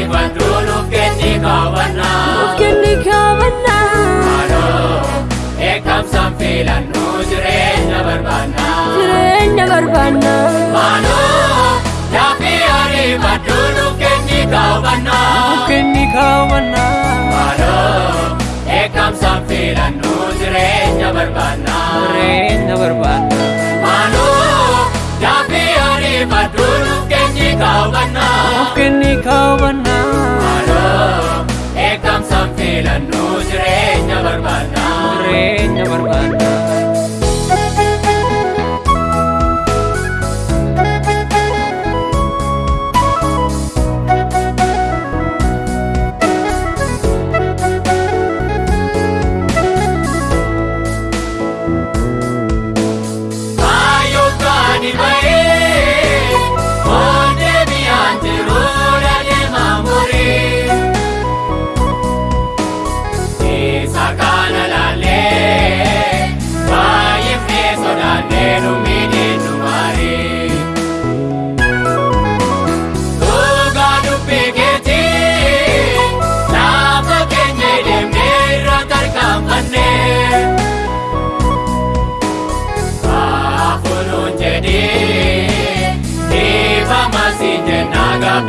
yaafi ariifadhu nu kenni kaawwannaa. Kenni kaawwannaa. Maaloo eegamsaan filannu jireenya barbaannaa. Jireenya barbaannaa. Maaloo yaafi ariifadhu nu kenni kaawwannaa. Kenni kaawwannaa Maaloo eegamsaan filannu jireenya barbaannaa. jireenya barbaannaa. Maaloo yaafi ariifadhu nu kenni kaawwannaa. Kenni kaawwannaa Maaloo eegamsaan filannu jireenya barbaannaa. jireenya barbaannaa. Kaayyokaani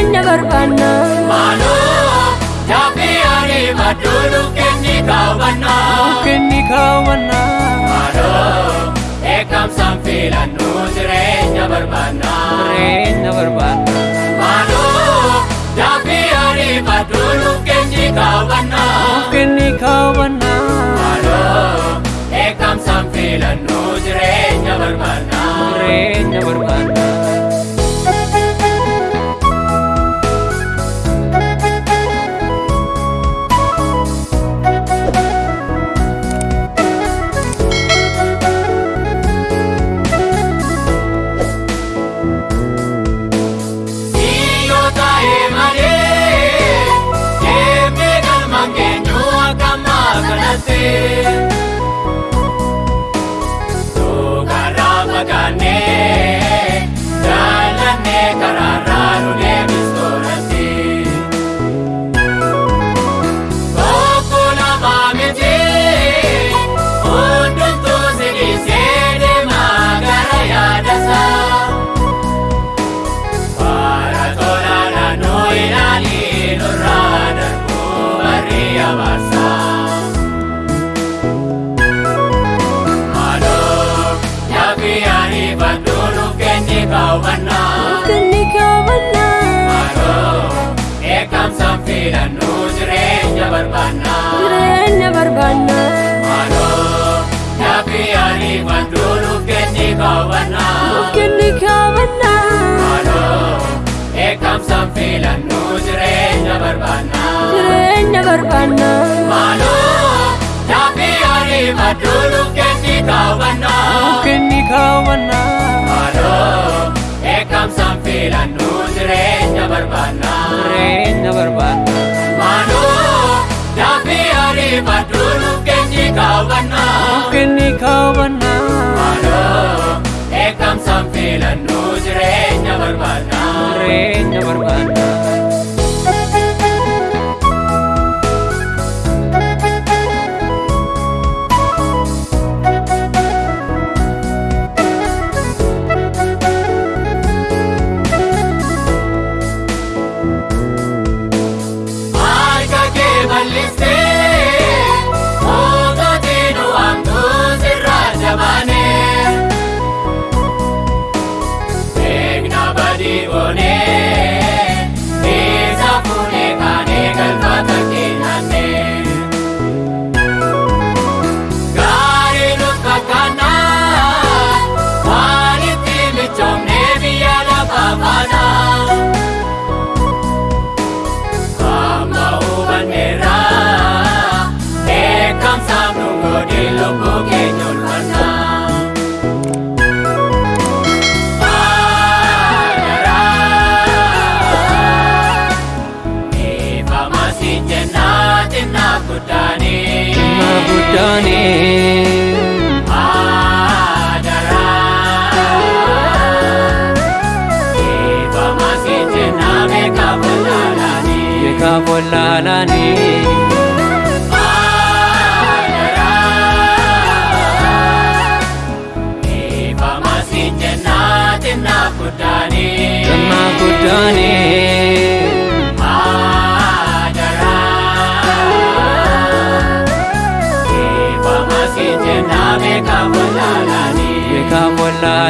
Jireenya barbaannaa. Maaloo yaafi ariifadhu nu kenni kaawwannaa. Kenni kaawwannaa. Maaloo eegamsaan filannu jireenya barbaannaa. Jireenya barbaannaa. Maaloo yaafi ariifadhu nu kenni kaawwannaa. Kenni kaawwannaa Maaloo eegamsaan filannu jireenya barbaannaa. jireenya barbaannaa. Kenni kaawwannaa. Kenni kaawwannaa. Maaloo eegamsaan filannu jireenya barbaannaa. Jireenya barbaannaa. Maaloo yaafi ariifadhu nu kenni kaawwannaa. Kenni kaawwannaa. Maaloo eegamsaan filannu jireenya barbaannaa. Jireenya barbaannaa. Maaloo yaafi nu kenni kaawwannaa. Kenni kaawwannaa Maaloo eegamsaan filannu jireenya barbaannaa. jireenya barbaannaa. Maaloo yaafi ariifadhu nu kenni kaawwannaa. Kenni kaawwannaa Maaloo eegamsaan filannu jireenya barbaannaa. jireenya barbaannaa.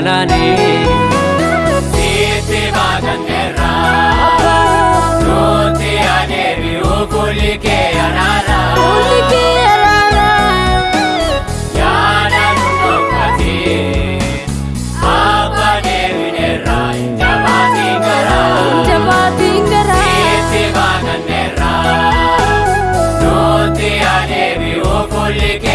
jalani Siti bagan erra Nuti anebi ukulike anara Ukulike anara Yana nukati Apa nebi nerra Jabati ngara Jabati ngara Siti bagan erra Nuti anebi ukulike